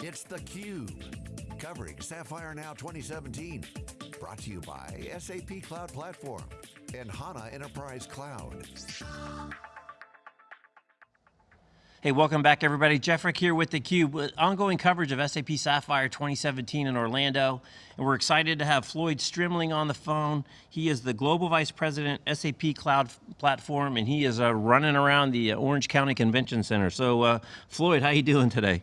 It's theCUBE, covering Sapphire Now 2017. Brought to you by SAP Cloud Platform and HANA Enterprise Cloud. Hey, welcome back everybody. Jeff Frick here with theCUBE. With ongoing coverage of SAP Sapphire 2017 in Orlando. And we're excited to have Floyd Strimling on the phone. He is the Global Vice President, SAP Cloud Platform, and he is uh, running around the uh, Orange County Convention Center. So uh, Floyd, how you doing today?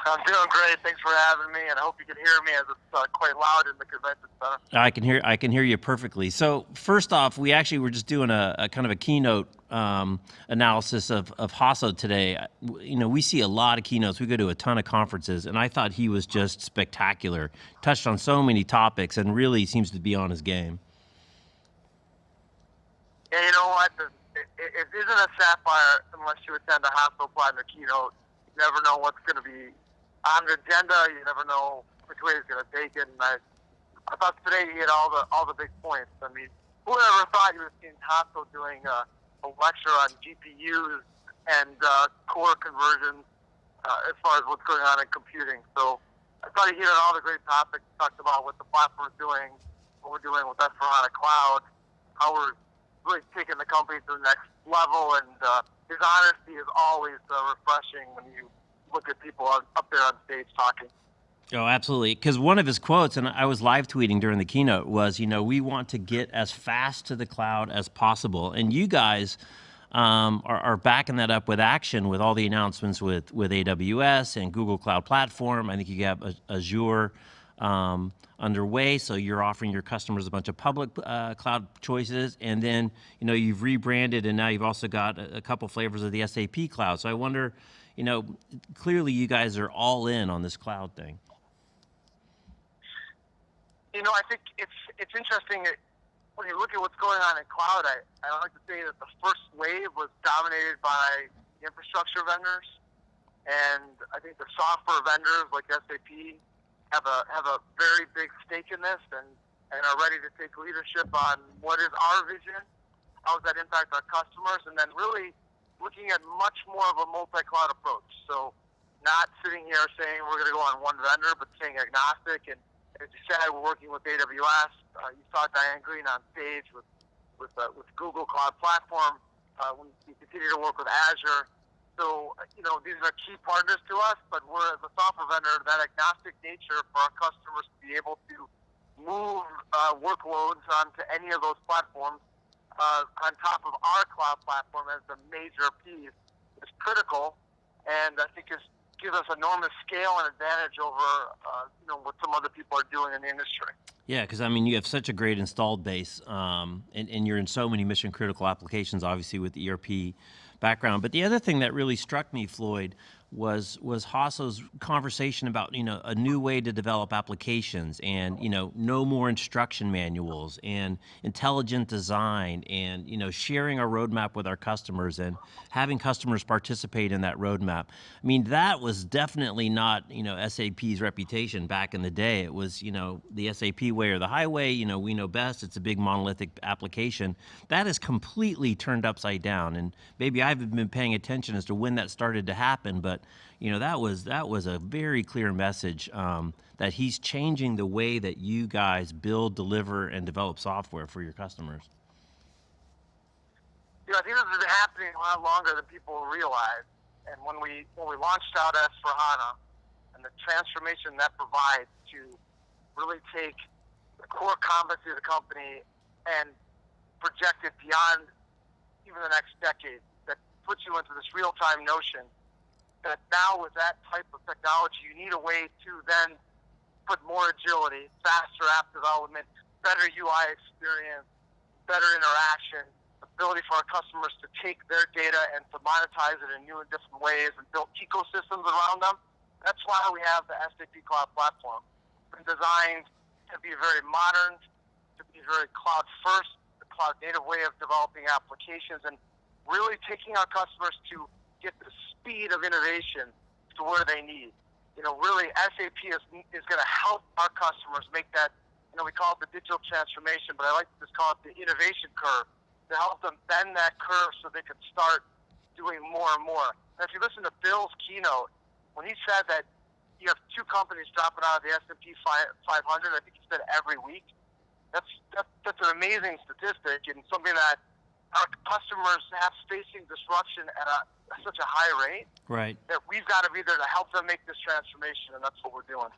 I'm doing great. Thanks for having me, and I hope you can hear me as it's uh, quite loud in the convention center. I can hear I can hear you perfectly. So first off, we actually were just doing a, a kind of a keynote um, analysis of of Hasso today. You know, we see a lot of keynotes. We go to a ton of conferences, and I thought he was just spectacular. Touched on so many topics, and really seems to be on his game. Yeah, you know what? It, it, it isn't a sapphire unless you attend a Hasso Plattner keynote. You never know what's going to be on the agenda. You never know which way he's going to take it. And I, I thought today he hit all the all the big points. I mean, who ever thought he was in Hasso doing a, a lecture on GPUs and uh, core conversions uh, as far as what's going on in computing? So I thought he hit on all the great topics. Talked about what the platform is doing, what we're doing with S4HANA Cloud, how we're really taking the company to the next level, and uh, his honesty is always uh, refreshing when you look at people up there on stage talking. Oh, absolutely. Because one of his quotes, and I was live tweeting during the keynote, was, you know, we want to get as fast to the cloud as possible. And you guys um, are, are, backing that up with action with all the announcements with, with AWS and Google Cloud Platform. I think you have Azure um, underway, so you're offering your customers a bunch of public uh, cloud choices. And then, you know, you've rebranded and now you've also got a, a couple flavors of the SAP cloud. So I wonder, you know, clearly you guys are all in on this cloud thing. You know, I think it's it's interesting when you look at what's going on in cloud. I, I like to say that the first wave was dominated by infrastructure vendors, and I think the software vendors like SAP have a have a very big stake in this and and are ready to take leadership on what is our vision, how does that impact our customers, and then really looking at much more of a multi-cloud approach. So not sitting here saying we're going to go on one vendor, but saying agnostic. And as you said, we're working with AWS. Uh, you saw Diane Greene on stage with with uh, with Google Cloud Platform. Uh, we, we continue to work with Azure. So you know these are key partners to us, but we're as a software vendor that agnostic nature for our customers to be able to move uh, workloads onto any of those platforms uh, on top of our cloud platform as the major piece is critical, and I think is gives us enormous scale and advantage over uh, you know what some other people are doing in the industry. Yeah, because I mean you have such a great installed base, um, and, and you're in so many mission critical applications, obviously with the ERP background. But the other thing that really struck me, Floyd, was was Hasso's conversation about you know a new way to develop applications and you know no more instruction manuals and intelligent design and you know sharing our roadmap with our customers and having customers participate in that roadmap. I mean that was definitely not you know SAP's reputation back in the day. It was you know the SAP way or the highway. You know we know best. It's a big monolithic application. That is completely turned upside down. And maybe I haven't been paying attention as to when that started to happen, but you know that was that was a very clear message um, that he's changing the way that you guys build, deliver, and develop software for your customers. You know, I think this has been happening a lot longer than people realize. And when we when we launched out S for HANA and the transformation that provides to really take the core competency of the company and project it beyond even the next decade, puts you into this real time notion that now with that type of technology, you need a way to then put more agility, faster app development, better UI experience, better interaction, ability for our customers to take their data and to monetize it in new and different ways and build ecosystems around them. That's why we have the SAP Cloud Platform. It's been designed to be very modern, to be very cloud first, the cloud native way of developing applications, and really taking our customers to get the speed of innovation to where they need. You know, really, SAP is, is going to help our customers make that, you know, we call it the digital transformation, but I like to just call it the innovation curve to help them bend that curve so they can start doing more and more. And if you listen to Bill's keynote, when he said that you have two companies dropping out of the S&P 500, I think he said every week. That's, that's that's an amazing statistic and something that our customers have facing disruption at a, such a high rate. Right. That we've got to be there to help them make this transformation, and that's what we're doing.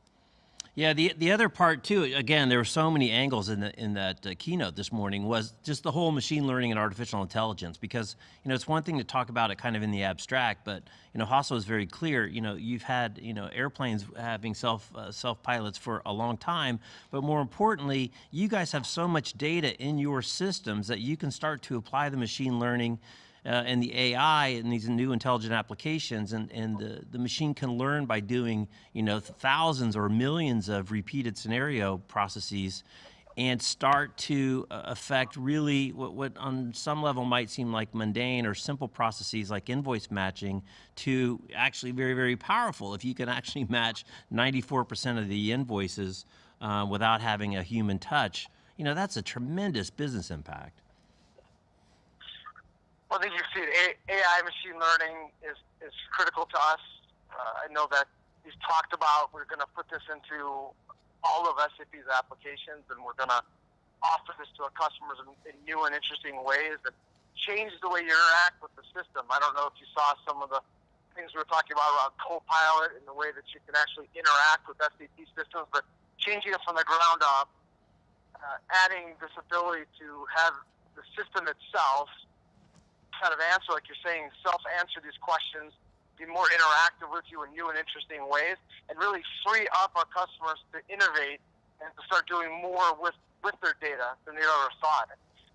Yeah, the the other part too. Again, there were so many angles in the in that uh, keynote this morning. Was just the whole machine learning and artificial intelligence. Because you know, it's one thing to talk about it kind of in the abstract, but you know, Hasso is very clear. You know, you've had you know airplanes having self uh, self pilots for a long time, but more importantly, you guys have so much data in your systems that you can start to apply the machine learning uh, and the AI and these new intelligent applications, and, and the, the machine can learn by doing, you know, thousands or millions of repeated scenario processes and start to uh, affect really what, what on some level might seem like mundane or simple processes like invoice matching to actually very, very powerful. If you can actually match 94% of the invoices uh, without having a human touch, you know, that's a tremendous business impact. Well, I think you've seen AI machine learning is, is critical to us. Uh, I know that he's talked about we're going to put this into all of SAP's applications and we're going to offer this to our customers in, in new and interesting ways that change the way you interact with the system. I don't know if you saw some of the things we were talking about around Copilot and the way that you can actually interact with SAP systems, but changing it from the ground up, uh, adding this ability to have the system itself kind of answer, like you're saying, self-answer these questions, be more interactive with you in new and interesting ways, and really free up our customers to innovate and to start doing more with, with their data than they ever thought.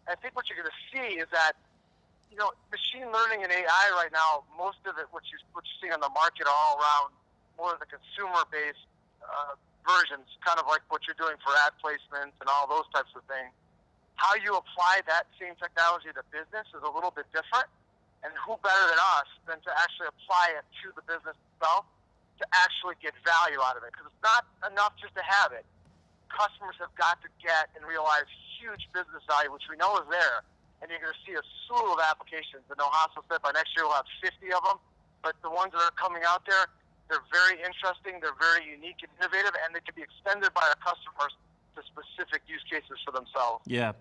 I think what you're going to see is that, you know, machine learning and AI right now, most of it, what you what you're seeing on the market, are all around more of the consumer-based uh, versions, kind of like what you're doing for ad placements and all those types of things how you apply that same technology to business is a little bit different. And who better than us than to actually apply it to the business itself to actually get value out of it? Because it's not enough just to have it. Customers have got to get and realize huge business value, which we know is there. And you're going to see a slew of applications. And Hasso said by next year we'll have 50 of them. But the ones that are coming out there, they're very interesting, they're very unique and innovative, and they can be extended by our customers specific use cases for themselves. Yeah.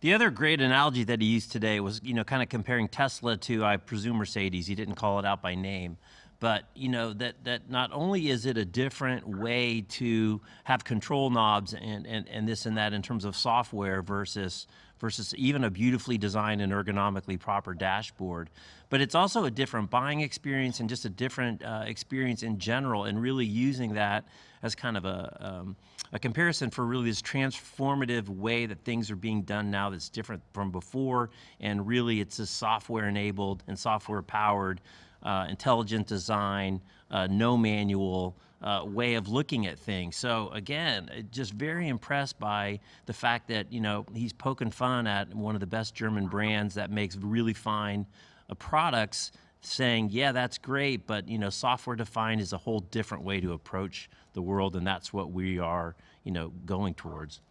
The other great analogy that he used today was, you know, kind of comparing Tesla to, I presume, Mercedes. He didn't call it out by name. But, you know, that, that not only is it a different way to have control knobs and, and, and this and that in terms of software versus, versus even a beautifully designed and ergonomically proper dashboard, but it's also a different buying experience and just a different uh, experience in general and really using that as kind of a, um, a comparison for really this transformative way that things are being done now that's different from before. And really, it's a software enabled and software powered, uh, intelligent design, uh, no manual. Uh, way of looking at things. So again, just very impressed by the fact that you know he's poking fun at one of the best German brands that makes really fine uh, products, saying, "Yeah, that's great, but you know, software defined is a whole different way to approach the world, and that's what we are, you know, going towards.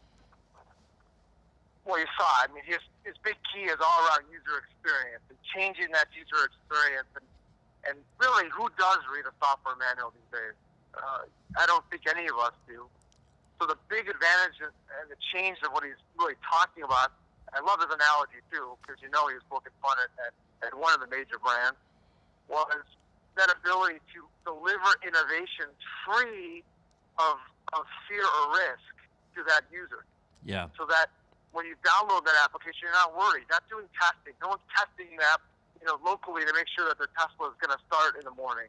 Well, you saw. I mean, his his big key is all around user experience and changing that user experience, and and really, who does read a software manual these days? Uh, I don't think any of us do. So the big advantage and the change of what he's really talking about, I love his analogy too, because you know he was poking fun at, at, at one of the major brands, was that ability to deliver innovation free of, of fear or risk to that user. Yeah. So that when you download that application, you're not worried. Not doing testing. No one's testing the app, you know, locally to make sure that their Tesla is going to start in the morning.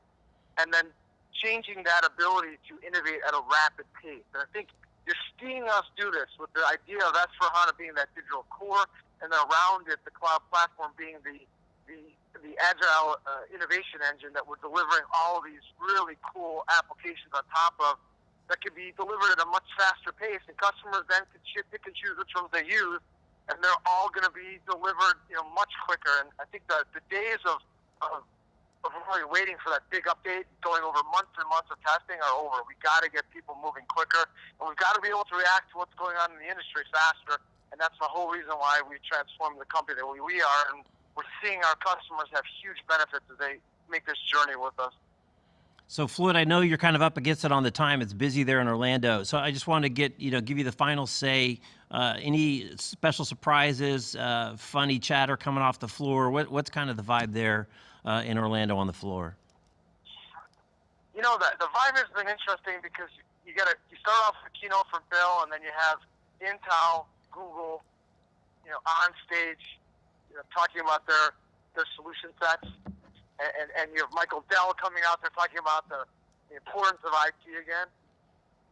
And then changing that ability to innovate at a rapid pace. And I think you're seeing us do this with the idea of S4HANA being that digital core, and then around it, the cloud platform being the the the agile uh, innovation engine that we're delivering all these really cool applications on top of that can be delivered at a much faster pace, and customers then can pick and choose which ones they use, and they're all going to be delivered, you know, much quicker. And I think the the days of of, really waiting for that big update, going over months and months of testing, are over. We got to get people moving quicker, and we've got to be able to react to what's going on in the industry faster. And that's the whole reason why we transformed the company that we, we are, and we're seeing our customers have huge benefits as they make this journey with us. So Floyd, I know you're kind of up against it on the time. It's busy there in Orlando. So I just want to get, you know, give you the final say. Uh, any special surprises, uh, funny chatter coming off the floor? What, what's kind of the vibe there uh, in Orlando on the floor? You know, the, the vibe has been interesting because you got to you start off with a keynote from Bill, and then you have Intel, Google, you know, on stage, you know, talking about their their solution sets, and, and, and you have Michael Dell coming out there talking about the, the importance of IT again,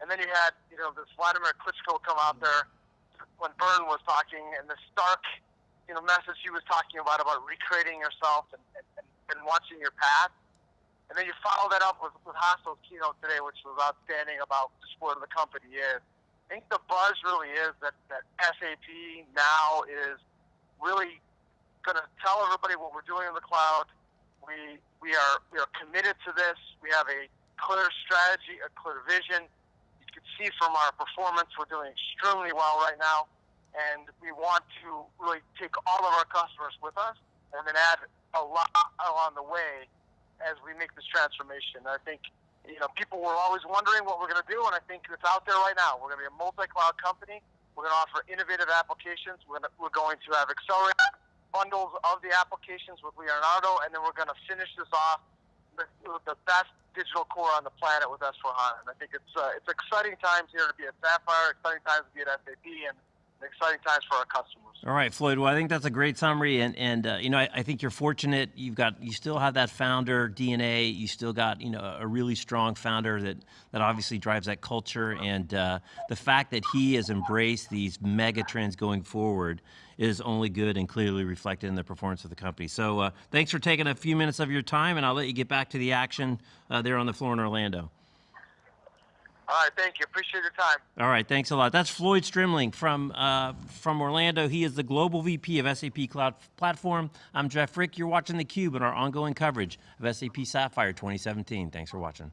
and then you had you know this Vladimir Klitschko come out there when Byrne was talking, and the stark you know message he was talking about about recreating yourself and, and, and, watching your path. And then you follow that up with, with Hasso's keynote today, which was outstanding about just where the company is. I think the buzz really is that, that SAP now is really going to tell everybody what we're doing in the cloud. We, we, are, we are committed to this. We have a clear strategy, a clear vision. You can see from our performance, we're doing extremely well right now. And we want to really take all of our customers with us and then add a lot along the way as we make this transformation. I think, you know, people were always wondering what we're going to do, and I think it's out there right now. We're going to be a multi-cloud company. We're going to offer innovative applications. We're going to, we're going to have accelerated bundles of the applications with Leonardo, and then we're going to finish this off with, with the best digital core on the planet with S4HANA. And I think it's uh, it's exciting times here to be at Sapphire, exciting times to be at SAP, and exciting times for our customers. All right, Floyd. Well, I think that's a great summary, and and uh, you know I, I, think you're fortunate. You've got you still have that founder DNA. You still got you know a really strong founder that that obviously drives that culture, and uh, the fact that he has embraced these mega trends going forward is only good and clearly reflected in the performance of the company. So uh, thanks for taking a few minutes of your time, and I'll let you get back to the action uh, there on the floor in Orlando. All right, thank you. Appreciate your time. All right, thanks a lot. That's Floyd Strimling from uh, from Orlando. He is the global VP of SAP Cloud Platform. I'm Jeff Frick. You're watching theCUBE and our ongoing coverage of SAP Sapphire 2017. Thanks for watching.